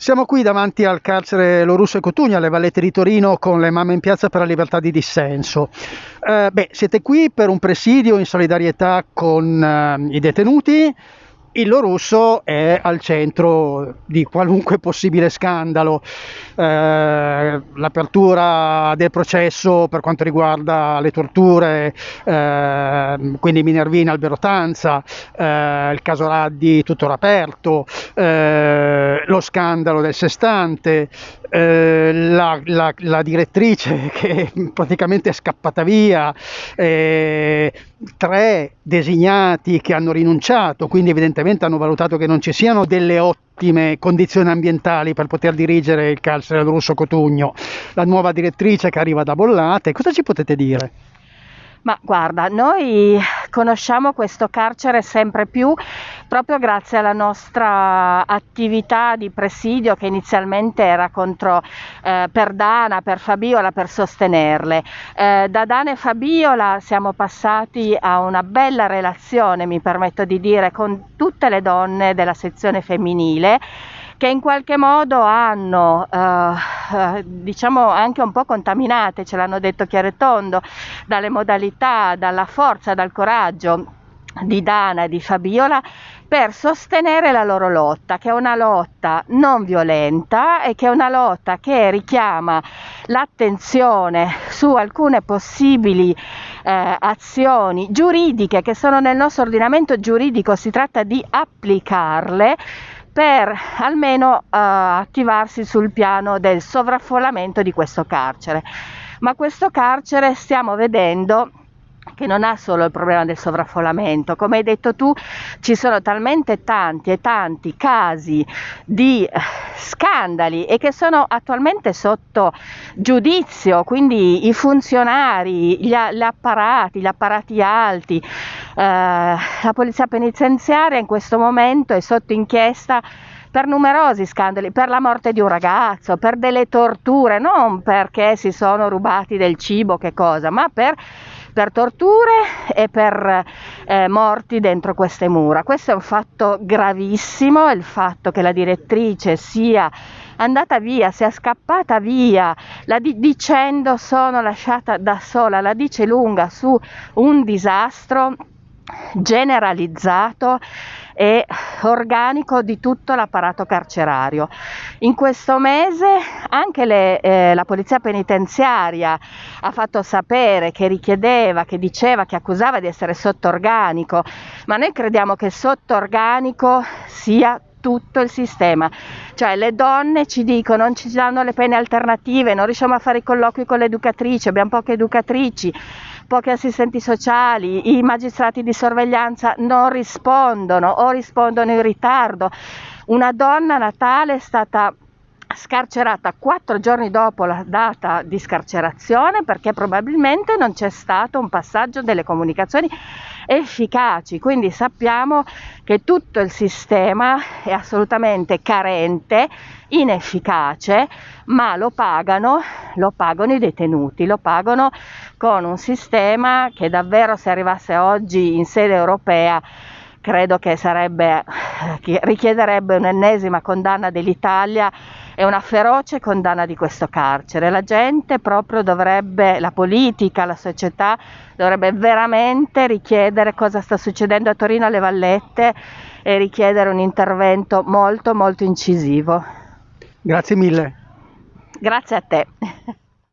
Siamo qui davanti al carcere Lorusso e Cotugno, alle Vallette di Torino, con le mamme in piazza per la libertà di dissenso. Eh, beh, siete qui per un presidio in solidarietà con eh, i detenuti il Russo è al centro di qualunque possibile scandalo. Eh, l'apertura del processo per quanto riguarda le torture, eh, quindi Minervina, Alberotanza, eh, il caso Raddi tuttora aperto, eh, lo scandalo del sestante, eh, la, la, la, direttrice che praticamente è scappata via, eh, tre designati che hanno rinunciato, quindi evidentemente hanno valutato che non ci siano delle ottime condizioni ambientali per poter dirigere il carcere del Russo Cotugno, la nuova direttrice che arriva da Bollate, cosa ci potete dire? Ma guarda, noi conosciamo questo carcere sempre più proprio grazie alla nostra attività di presidio che inizialmente era contro, eh, per Dana, per Fabiola, per sostenerle. Eh, da Dana e Fabiola siamo passati a una bella relazione, mi permetto di dire, con tutte le donne della sezione femminile che in qualche modo hanno, eh, diciamo anche un po' contaminate, ce l'hanno detto chiaro e tondo, dalle modalità, dalla forza, dal coraggio di Dana e di Fabiola per sostenere la loro lotta, che è una lotta non violenta e che è una lotta che richiama l'attenzione su alcune possibili eh, azioni giuridiche che sono nel nostro ordinamento giuridico, si tratta di applicarle per almeno uh, attivarsi sul piano del sovraffollamento di questo carcere. Ma questo carcere stiamo vedendo che non ha solo il problema del sovraffollamento, come hai detto tu ci sono talmente tanti e tanti casi di eh, scandali e che sono attualmente sotto giudizio, quindi i funzionari, gli, gli apparati, gli apparati alti, eh, la polizia penitenziaria in questo momento è sotto inchiesta per numerosi scandali, per la morte di un ragazzo, per delle torture, non perché si sono rubati del cibo, che cosa, ma per per torture e per eh, morti dentro queste mura. Questo è un fatto gravissimo, il fatto che la direttrice sia andata via, sia scappata via, la di- dicendo sono lasciata da sola, la dice lunga su un disastro generalizzato e organico di tutto l'apparato carcerario. In questo mese anche le, eh, la polizia penitenziaria ha fatto sapere che richiedeva, che diceva, che accusava di essere sotto organico, ma noi crediamo che sotto organico sia tutto il sistema. Cioè le donne ci dicono non ci danno le pene alternative, non riusciamo a fare i colloqui con le educatrici, abbiamo poche educatrici, pochi assistenti sociali, i magistrati di sorveglianza non rispondono o rispondono in ritardo. Una donna natale è stata scarcerata quattro giorni dopo la data di scarcerazione perché probabilmente non c'è stato un passaggio delle comunicazioni efficaci, quindi sappiamo che tutto il sistema è assolutamente carente, inefficace, ma lo pagano, lo pagano i detenuti, lo pagano con un sistema che davvero se arrivasse oggi in sede europea credo che sarebbe, richiederebbe un'ennesima condanna dell'Italia e una feroce condanna di questo carcere. La gente proprio dovrebbe, la politica, la società dovrebbe veramente richiedere cosa sta succedendo a Torino alle Vallette e richiedere un intervento molto molto incisivo. Grazie mille. Grazie a te.